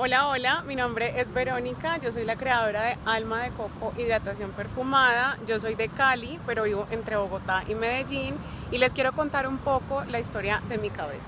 Hola, hola, mi nombre es Verónica, yo soy la creadora de Alma de Coco Hidratación Perfumada, yo soy de Cali, pero vivo entre Bogotá y Medellín y les quiero contar un poco la historia de mi cabello.